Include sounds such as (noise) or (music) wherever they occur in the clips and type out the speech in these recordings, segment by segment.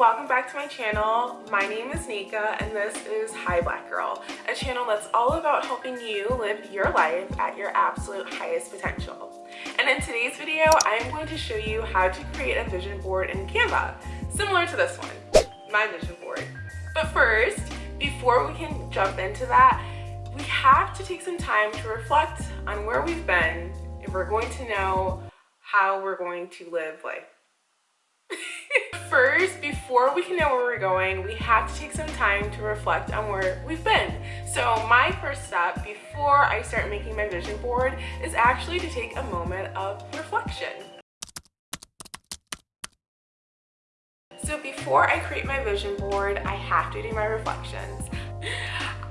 welcome back to my channel. My name is Nika and this is Hi Black Girl, a channel that's all about helping you live your life at your absolute highest potential. And in today's video, I'm going to show you how to create a vision board in Canva, similar to this one, my vision board. But first, before we can jump into that, we have to take some time to reflect on where we've been if we're going to know how we're going to live life. First, before we can know where we're going, we have to take some time to reflect on where we've been. So my first step before I start making my vision board is actually to take a moment of reflection. So before I create my vision board, I have to do my reflections.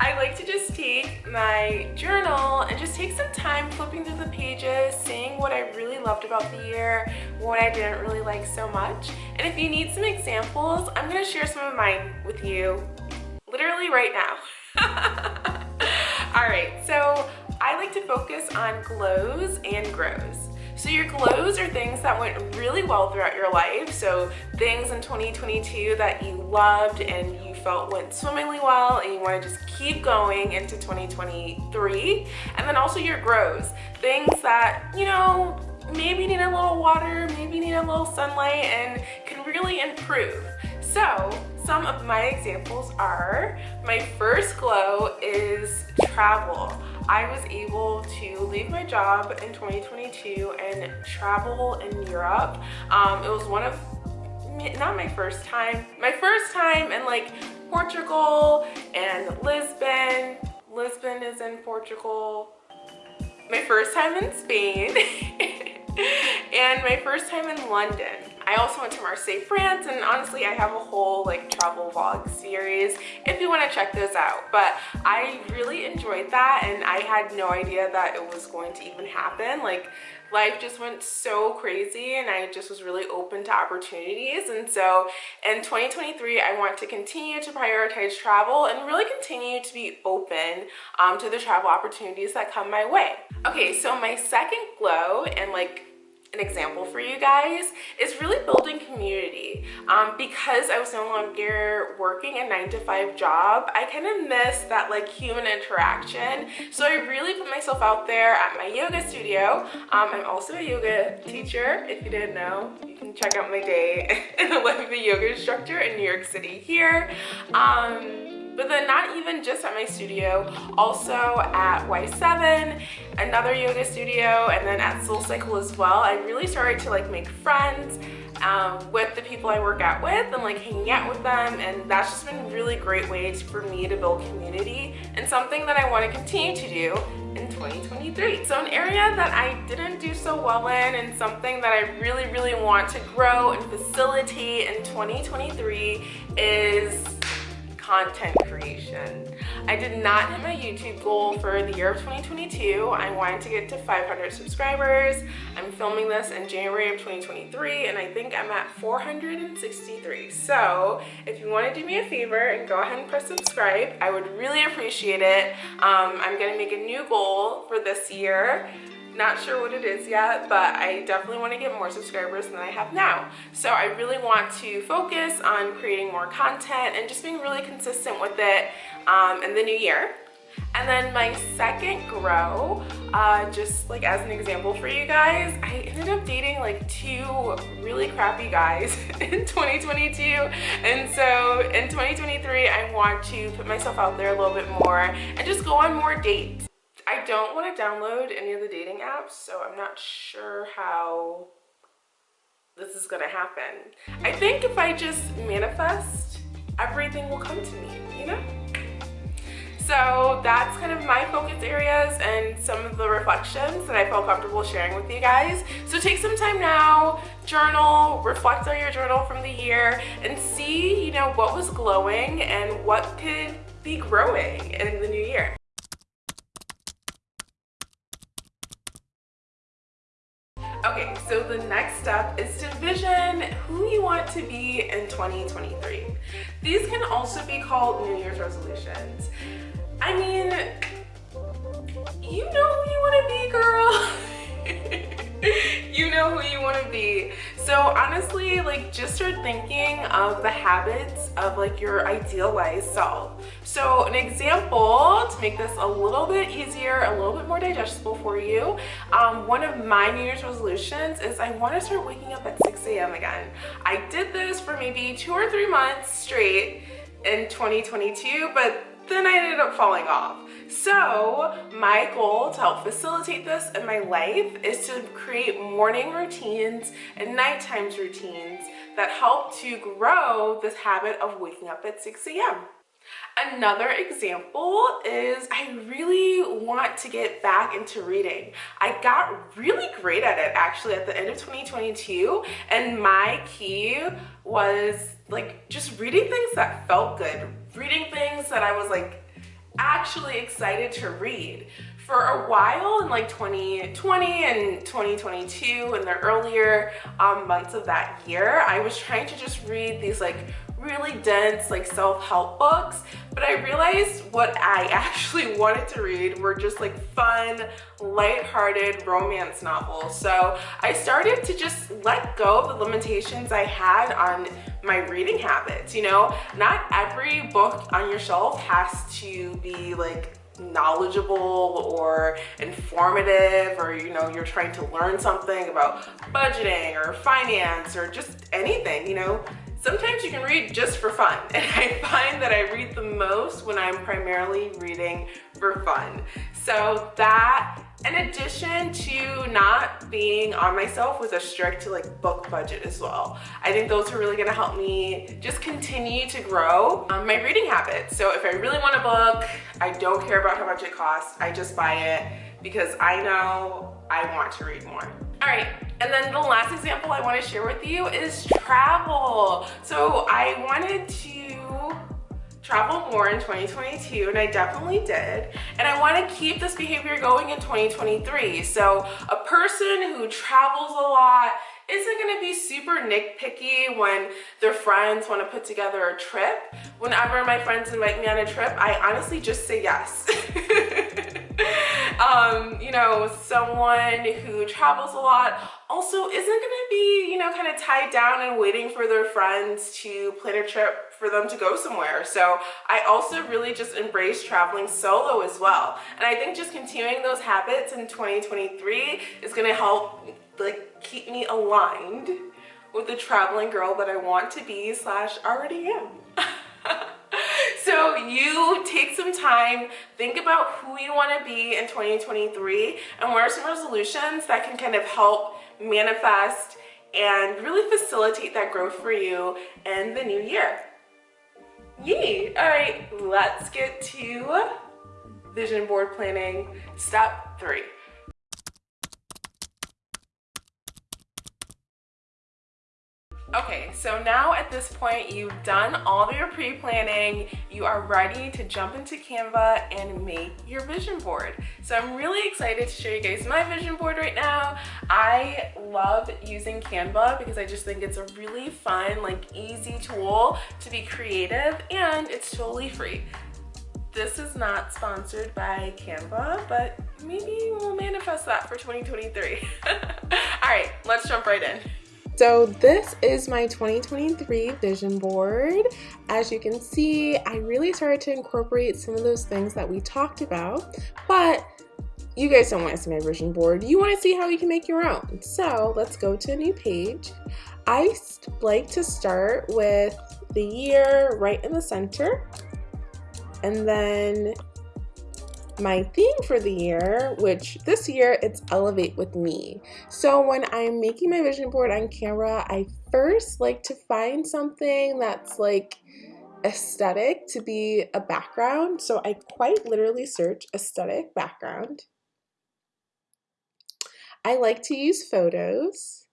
I like to just take my journal and just take some time flipping through the pages, seeing what I really loved about the year, what I didn't really like so much. And if you need some examples, I'm going to share some of mine with you literally right now. (laughs) Alright, so I like to focus on glows and grows. So your glows are things that went really well throughout your life. So things in 2022 that you loved and you felt went swimmingly well and you want to just keep going into 2023. And then also your grows, things that, you know, maybe need a little water, maybe need a little sunlight and can really improve. So some of my examples are, my first glow is travel. I was able to leave my job in 2022 and travel in Europe. Um, it was one of, not my first time, my first time in like Portugal and Lisbon. Lisbon is in Portugal. My first time in Spain (laughs) and my first time in London. I also went to Marseille, France, and honestly, I have a whole like travel vlog series if you want to check those out. But I really enjoyed that, and I had no idea that it was going to even happen. Like, life just went so crazy and I just was really open to opportunities and so in 2023 I want to continue to prioritize travel and really continue to be open um, to the travel opportunities that come my way. Okay so my second glow and like an example for you guys is really building community. Um, because I was no longer working a nine to five job I kind of miss that like human interaction. So I really put myself out there at my yoga studio. Um, I'm also a yoga teacher. If you didn't know you can check out my day (laughs) in the yoga instructor in New York City here. Um, but then not even just at my studio, also at Y7, another yoga studio, and then at Soul Cycle as well. I really started to like make friends um, with the people I work out with and like hanging out with them and that's just been a really great ways for me to build community and something that I want to continue to do in 2023. So an area that I didn't do so well in and something that I really really want to grow and facilitate in 2023 is content creation. I did not hit my YouTube goal for the year of 2022. I wanted to get to 500 subscribers. I'm filming this in January of 2023 and I think I'm at 463. So if you want to do me a favor and go ahead and press subscribe, I would really appreciate it. Um, I'm going to make a new goal for this year not sure what it is yet, but I definitely want to get more subscribers than I have now. So I really want to focus on creating more content and just being really consistent with it um, in the new year. And then my second grow, uh, just like as an example for you guys, I ended up dating like two really crappy guys (laughs) in 2022. And so in 2023, I want to put myself out there a little bit more and just go on more dates. I don't want to download any of the dating apps, so I'm not sure how this is going to happen. I think if I just manifest, everything will come to me, you know? So that's kind of my focus areas and some of the reflections that I felt comfortable sharing with you guys. So take some time now, journal, reflect on your journal from the year and see, you know, what was glowing and what could be growing in the new year. Okay, so the next step is to vision who you want to be in 2023. These can also be called New Year's resolutions. I mean, you know who you want to be, girl. (laughs) you know who you want to be. So honestly, like just start thinking of the habits of like your idealized self. So an example to make this a little bit easier, a little bit more digestible for you, um, one of my New Year's resolutions is I want to start waking up at 6 a.m. again. I did this for maybe two or three months straight in 2022, but then I ended up falling off. So my goal to help facilitate this in my life is to create morning routines and nighttime routines that help to grow this habit of waking up at 6 a.m. Another example is I really want to get back into reading. I got really great at it actually at the end of 2022 and my key was like just reading things that felt good, reading things that I was like actually excited to read. For a while in like 2020 and 2022 and the earlier um, months of that year, I was trying to just read these like really dense like self-help books but I realized what I (laughs) actually wanted to read were just like fun light-hearted romance novels so I started to just let go of the limitations I had on my reading habits you know? Not every book on your shelf has to be like knowledgeable or informative or you know you're trying to learn something about budgeting or finance or just anything you know Sometimes you can read just for fun, and I find that I read the most when I'm primarily reading for fun. So that, in addition to not being on myself with a strict like book budget as well, I think those are really gonna help me just continue to grow um, my reading habits. So if I really want a book, I don't care about how much it costs, I just buy it because I know I want to read more. All right, and then the last example I wanna share with you is travel. So I wanted to travel more in 2022 and I definitely did. And I wanna keep this behavior going in 2023. So a person who travels a lot isn't gonna be super nitpicky when their friends wanna put together a trip. Whenever my friends invite me on a trip, I honestly just say yes. (laughs) um, you know, someone who travels a lot also isn't gonna be, you know, kind of tied down and waiting for their friends to plan a trip for them to go somewhere. So I also really just embrace traveling solo as well. And I think just continuing those habits in 2023 is gonna help like keep me aligned with the traveling girl that I want to be slash already am. (laughs) So you take some time, think about who you want to be in 2023 and what are some resolutions that can kind of help manifest and really facilitate that growth for you in the new year. Yay! All right, let's get to vision board planning step three. Okay, so now at this point, you've done all of your pre-planning, you are ready to jump into Canva and make your vision board. So I'm really excited to show you guys my vision board right now. I love using Canva because I just think it's a really fun, like easy tool to be creative and it's totally free. This is not sponsored by Canva, but maybe we'll manifest that for 2023. (laughs) All right, let's jump right in. So this is my 2023 vision board. As you can see, I really started to incorporate some of those things that we talked about, but you guys don't want to see my vision board. You want to see how you can make your own. So let's go to a new page. I like to start with the year right in the center and then my theme for the year, which this year it's Elevate with Me. So when I'm making my vision board on Canva, I first like to find something that's like aesthetic to be a background. So I quite literally search aesthetic background. I like to use photos.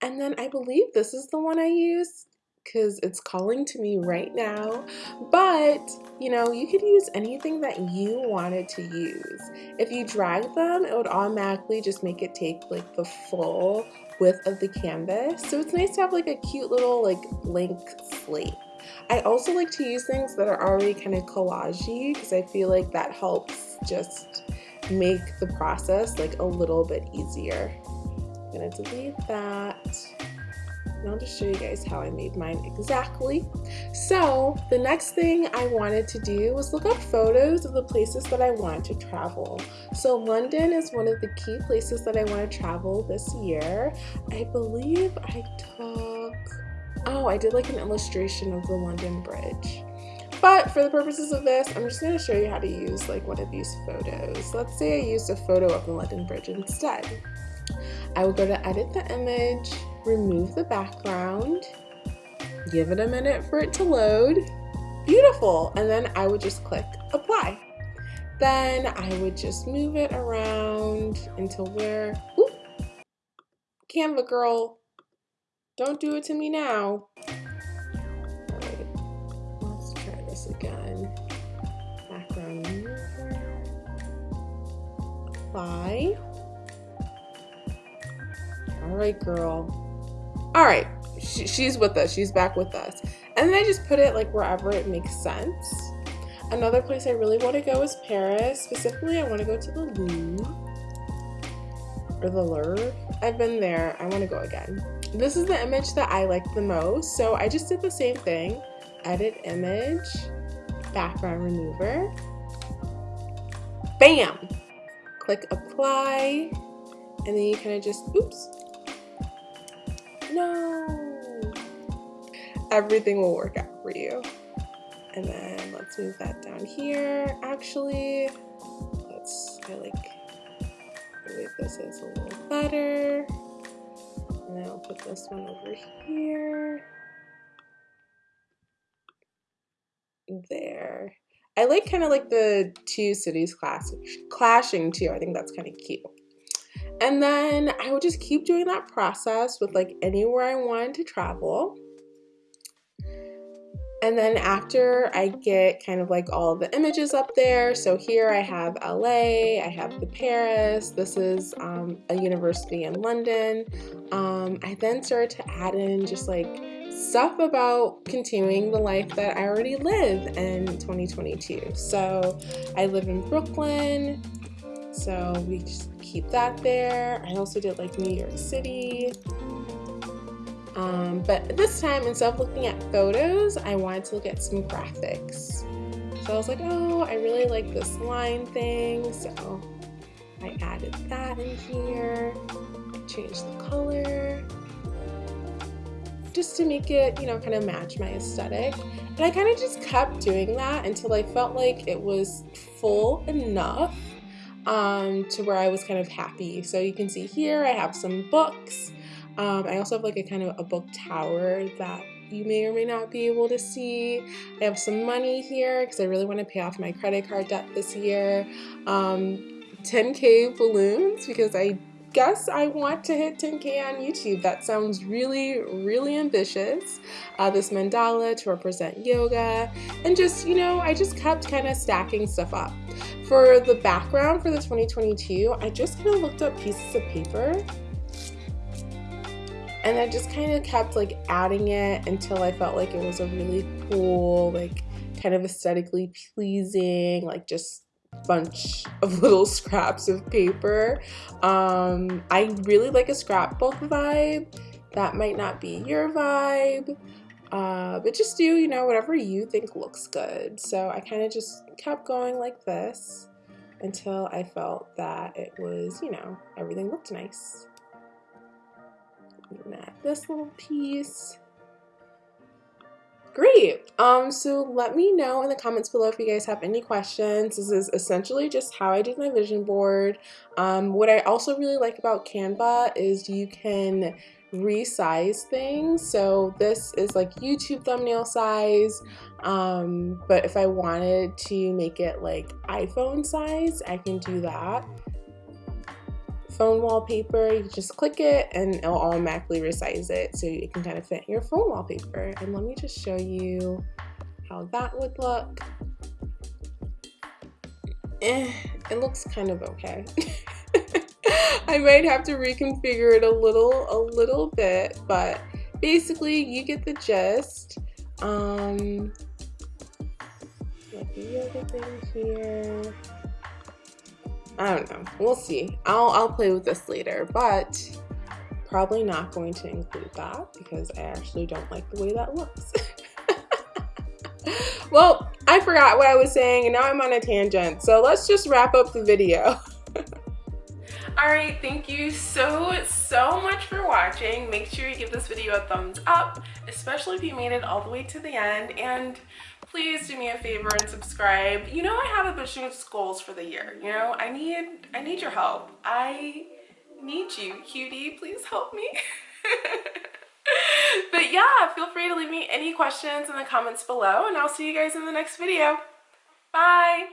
And then I believe this is the one I use because it's calling to me right now. But, you know, you could use anything that you wanted to use. If you drag them, it would automatically just make it take like the full width of the canvas. So it's nice to have like a cute little like blank slate. I also like to use things that are already kind of collagey because I feel like that helps just make the process like a little bit easier. I'm gonna delete that. And I'll just show you guys how I made mine exactly. So the next thing I wanted to do was look up photos of the places that I want to travel. So London is one of the key places that I want to travel this year. I believe I took, oh, I did like an illustration of the London Bridge. But for the purposes of this, I'm just going to show you how to use like one of these photos. Let's say I used a photo of the London Bridge instead. I will go to edit the image, remove the background, give it a minute for it to load. Beautiful. And then I would just click apply. Then I would just move it around until where, whoop, Canva girl, don't do it to me now. All right, let's try this again. Background apply. All right, girl. All right, she, she's with us. She's back with us. And then I just put it like wherever it makes sense. Another place I really want to go is Paris. Specifically, I want to go to the Louvre or the Louvre. I've been there. I want to go again. This is the image that I like the most. So I just did the same thing. Edit image, background remover. Bam! Click apply. And then you kind of just, oops, no. Everything will work out for you. And then let's move that down here. Actually, let's, I like the way this is a little better. And then I'll put this one over here. There. I like kind of like the two cities class clashing too. I think that's kind of cute. And then I would just keep doing that process with like anywhere I wanted to travel. And then after I get kind of like all the images up there, so here I have LA, I have the Paris, this is um, a university in London. Um, I then started to add in just like stuff about continuing the life that I already live in 2022. So I live in Brooklyn, so we just keep that there. I also did like New York City. Um, but this time, instead of looking at photos, I wanted to look at some graphics. So I was like, oh, I really like this line thing. So I added that in here, changed the color, just to make it, you know, kind of match my aesthetic. And I kind of just kept doing that until I felt like it was full enough um, to where I was kind of happy. So you can see here I have some books. Um, I also have like a kind of a book tower that you may or may not be able to see. I have some money here because I really want to pay off my credit card debt this year. Um, 10k balloons because I guess I want to hit 10k on YouTube. That sounds really, really ambitious. Uh, this mandala to represent yoga, and just, you know, I just kept kind of stacking stuff up. For the background for the 2022, I just kind of looked up pieces of paper and I just kind of kept like adding it until I felt like it was a really cool, like kind of aesthetically pleasing, like just bunch of (laughs) little scraps of paper. Um, I really like a scrapbook vibe. That might not be your vibe. Uh, but just do, you know, whatever you think looks good. So I kind of just kept going like this until I felt that it was, you know, everything looked nice. Add this little piece. Great. Um, so let me know in the comments below if you guys have any questions. This is essentially just how I did my vision board. Um, what I also really like about Canva is you can resize things. So this is like YouTube thumbnail size. Um, but if I wanted to make it like iPhone size, I can do that phone wallpaper, you just click it and it'll automatically resize it so it can kind of fit your phone wallpaper. And let me just show you how that would look. Eh, it looks kind of okay. (laughs) (laughs) I might have to reconfigure it a little, a little bit, but basically you get the gist. Um, yoga thing here. I don't know. We'll see. I'll I'll play with this later. But probably not going to include that because I actually don't like the way that looks. (laughs) well, I forgot what I was saying and now I'm on a tangent. So let's just wrap up the video. (laughs) All right, thank you so, so much for watching. Make sure you give this video a thumbs up, especially if you made it all the way to the end. And please do me a favor and subscribe. You know I have ambitious goals for the year. You know, I need, I need your help. I need you, cutie. Please help me. (laughs) but yeah, feel free to leave me any questions in the comments below and I'll see you guys in the next video. Bye!